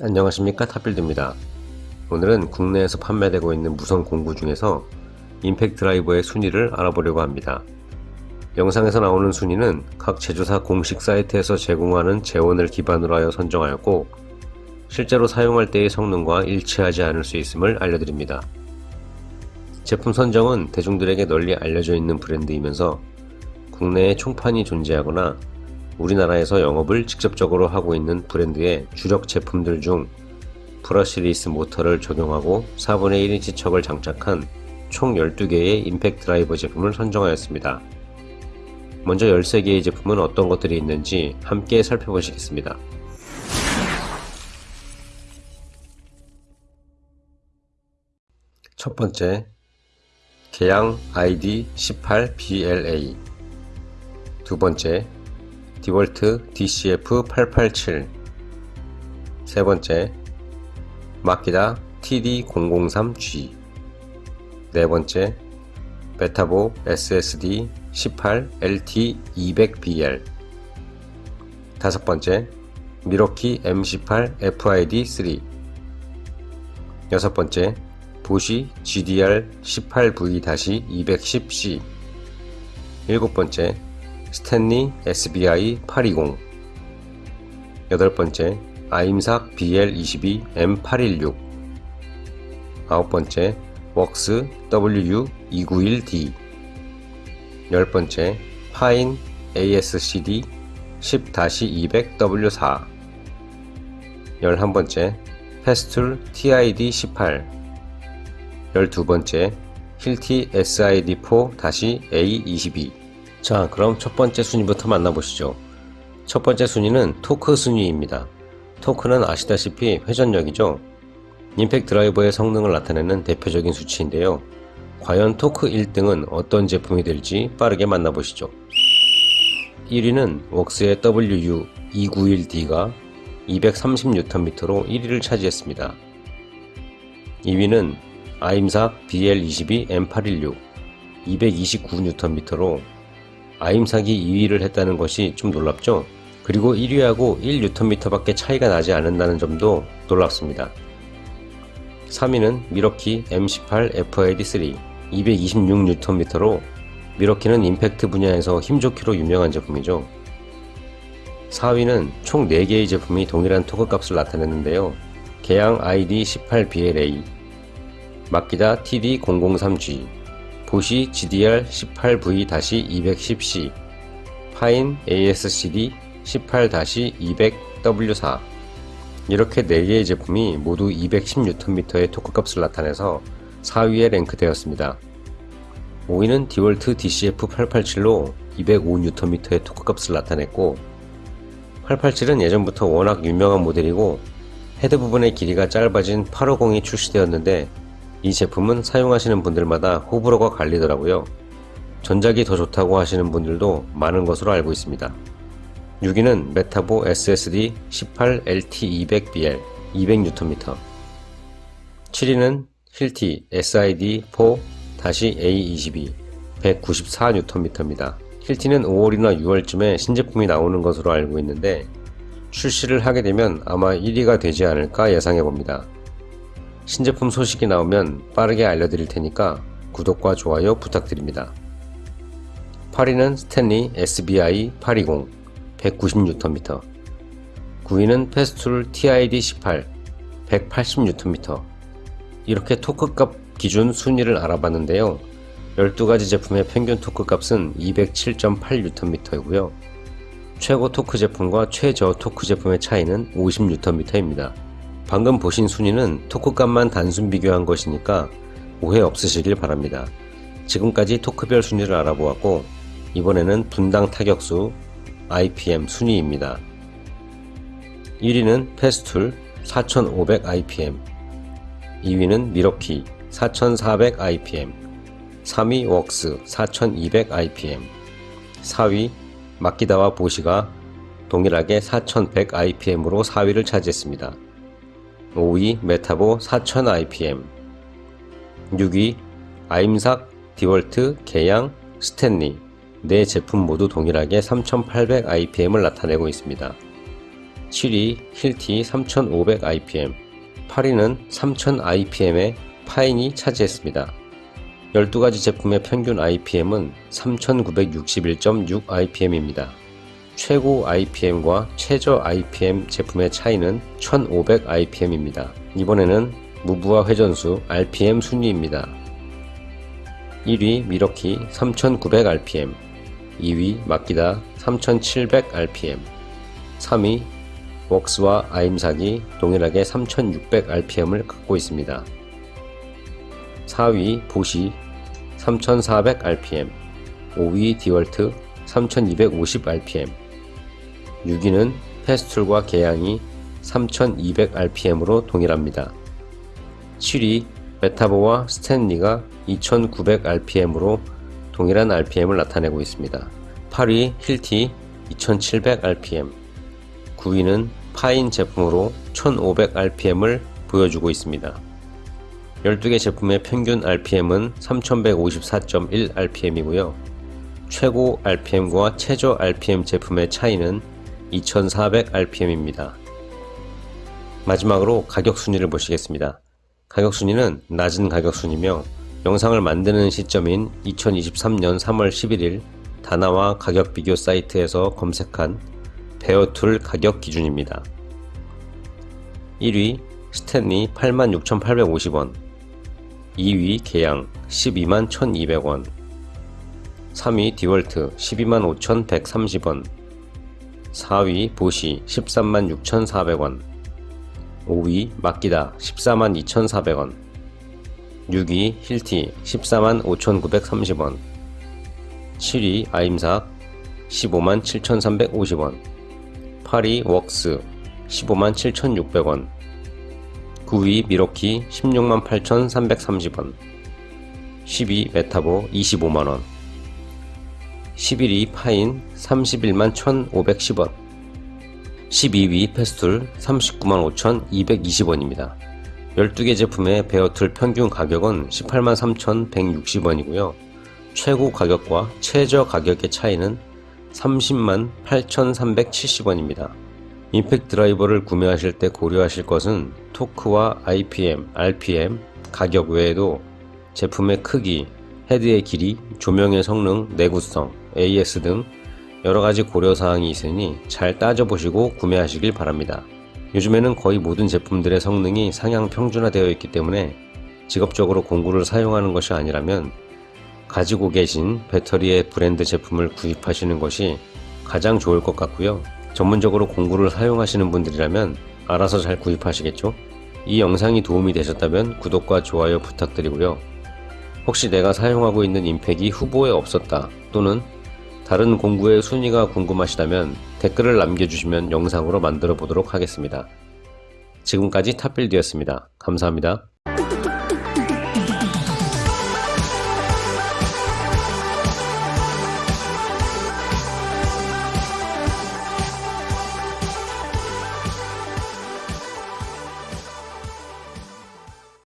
안녕하십니까 탑빌드입니다. 오늘은 국내에서 판매되고 있는 무선 공구 중에서 임팩 드라이버의 순위를 알아보려고 합니다. 영상에서 나오는 순위는 각 제조사 공식 사이트에서 제공하는 재원을 기반으로 하여 선정하였고 실제로 사용할 때의 성능과 일치하지 않을 수 있음을 알려드립니다. 제품 선정은 대중들에게 널리 알려져 있는 브랜드이면서 국내에 총판이 존재하거나 우리나라에서 영업을 직접적으로 하고 있는 브랜드의 주력 제품들 중 브러시리스 모터를 적용하고 4분의 1인치 척을 장착한 총 12개의 임팩 드라이버 제품을 선정하였습니다. 먼저 13개의 제품은 어떤 것들이 있는지 함께 살펴보시겠습니다. 첫 번째, 개양 ID18BLA 두 번째, 디월트 DCF887 세 번째, 마키다 TD003G 네 번째, 베타보 SSD 18 LT200BL 다섯 번째, 미러키 M18 FID3 여섯 번째, 보시 GDR18V-210C 일곱 번째, 스탠리 SBI 820 여덟 번째, 아임삭 BL22 M816 아홉 번째, 웍스 WU291D 열 번째, 파인 ASCD 10-200W4 열한 번째, 페스툴 TID18 열두 번째, 힐티 SID4-A22 자 그럼 첫 번째 순위부터 만나보시죠. 첫 번째 순위는 토크 순위입니다. 토크는 아시다시피 회전력이죠. 임팩 드라이버의 성능을 나타내는 대표적인 수치인데요. 과연 토크 1등은 어떤 제품이 될지 빠르게 만나보시죠. 1위는 웍스의 WU291D가 230Nm로 1위를 차지했습니다. 2위는 아임삭 BL22 M816 229Nm로 아임삭이 2위를 했다는 것이 좀 놀랍죠? 그리고 1위하고 1Nm 밖에 차이가 나지 않는다는 점도 놀랍습니다. 3위는 미러키 M18 FID3 226Nm로 미러키는 임팩트 분야에서 힘좋기로 유명한 제품이죠. 4위는 총 4개의 제품이 동일한 토크 값을 나타냈는데요. 개양 ID18BLA, 마키다 TD003G, 보시 GDR18V-210C, 파인 ASCD 18-200W4 이렇게 4개의 제품이 모두 210Nm의 토크값을 나타내서 4위에 랭크되었습니다. 5위는 디월트 DCF887로 205Nm의 토크값을 나타냈고 887은 예전부터 워낙 유명한 모델이고 헤드 부분의 길이가 짧아진 850이 출시되었는데 이 제품은 사용하시는 분들마다 호불호가 갈리더라고요. 전작이 더 좋다고 하시는 분들도 많은 것으로 알고 있습니다. 6위는 메타보 SSD 18 LT200BL 200Nm 7위는 힐티 SID4-A22 194Nm입니다. 힐티는 5월이나 6월쯤에 신제품이 나오는 것으로 알고 있는데 출시를 하게 되면 아마 1위가 되지 않을까 예상해 봅니다. 신제품 소식이 나오면 빠르게 알려드릴 테니까 구독과 좋아요 부탁드립니다. 8위는 스탠리 SBI 820 190Nm 9위는 페스툴 TID18 180Nm 이렇게 토크값 기준 순위를 알아봤는데요. 12가지 제품의 평균 토크값은 207.8Nm이고요. 최고 토크 제품과 최저 토크 제품의 차이는 50Nm입니다 방금 보신 순위는 토크값만 단순 비교한 것이니까 오해 없으시길 바랍니다 지금까지 토크별 순위를 알아보았고 이번에는 분당 타격수 IPM 순위입니다. 1위는 페스툴 4500 IPM 2위는 밀워키 4400 IPM 3위 웍스 4200 IPM 4위 마키다와 보시가 동일하게 4100 IPM으로 4위를 차지했습니다. 5위 메타보 4000 IPM 6위 아임삭, 디월트, 계양, 스탠리 네 제품 모두 동일하게 3800 IPM을 나타내고 있습니다. 7위 힐티 3500 IPM, 8위는 3000 IPM의 파인이 차지했습니다. 12가지 제품의 평균 IPM은 3961.6 IPM입니다. 최고 IPM과 최저 IPM 제품의 차이는 1500 IPM입니다. 이번에는 무브와 회전수 RPM 순위입니다. 1위 미러키 3900 RPM, 2위 마키다 3700 RPM, 3위 웍스와 아임삭이 동일하게 3600 RPM을 갖고 있습니다. 4위 보시 3400 RPM, 5위 디월트 3250 RPM, 6위는 페스툴과 계양이 3200 RPM으로 동일합니다. 7위 메타보와 스탠리가 2900 RPM으로 동일한 RPM을 나타내고 있습니다. 8위 힐티 2700 RPM, 9위는 파인 제품으로 1500 RPM을 보여주고 있습니다. 12개 제품의 평균 RPM은 3154.1 RPM이고요. 최고 RPM과 최저 RPM 제품의 차이는 2400 RPM입니다. 마지막으로 가격 순위를 보시겠습니다. 가격 순위는 낮은 가격 순이며 영상을 만드는 시점인 2023년 3월 11일 다나와 가격 비교 사이트에서 검색한 bare tool 가격 기준입니다. 1위 스탠리 86,850원 2위 계양 12만 1200원 3위 디월트 12만 5130원 4위 보시 13만 6400원. 5위 마키다 14만 2400원. 6위 힐티 14만 5930원. 7위 아임삭 15만 7350원. 8위 웍스 15만 7600원. 9위 밀워키 16만 8330원. 10위 메타보 25만원 11위 파인 31만 1510원 12위 페스툴 39만 5220원입니다. 12개 제품의 bare tool 평균 가격은 18만 3160원이고요. 최고 가격과 최저 가격의 차이는 30만 8370원입니다. 임팩트 드라이버를 구매하실 때 고려하실 것은 토크와 IPM, RPM, 가격 외에도 제품의 크기, 헤드의 길이, 조명의 성능, 내구성, AS 등 여러가지 고려사항이 있으니 잘 따져보시고 구매하시길 바랍니다. 요즘에는 거의 모든 제품들의 성능이 상향 평준화되어 있기 때문에 직업적으로 공구를 사용하는 것이 아니라면 가지고 계신 배터리의 브랜드 제품을 구입하시는 것이 가장 좋을 것 같고요. 전문적으로 공구를 사용하시는 분들이라면 알아서 잘 구입하시겠죠? 이 영상이 도움이 되셨다면 구독과 좋아요 부탁드리고요. 혹시 내가 사용하고 있는 임팩이 후보에 없었다 또는 다른 공구의 순위가 궁금하시다면 댓글을 남겨주시면 영상으로 만들어 보도록 하겠습니다. 지금까지 탑빌드였습니다. 감사합니다.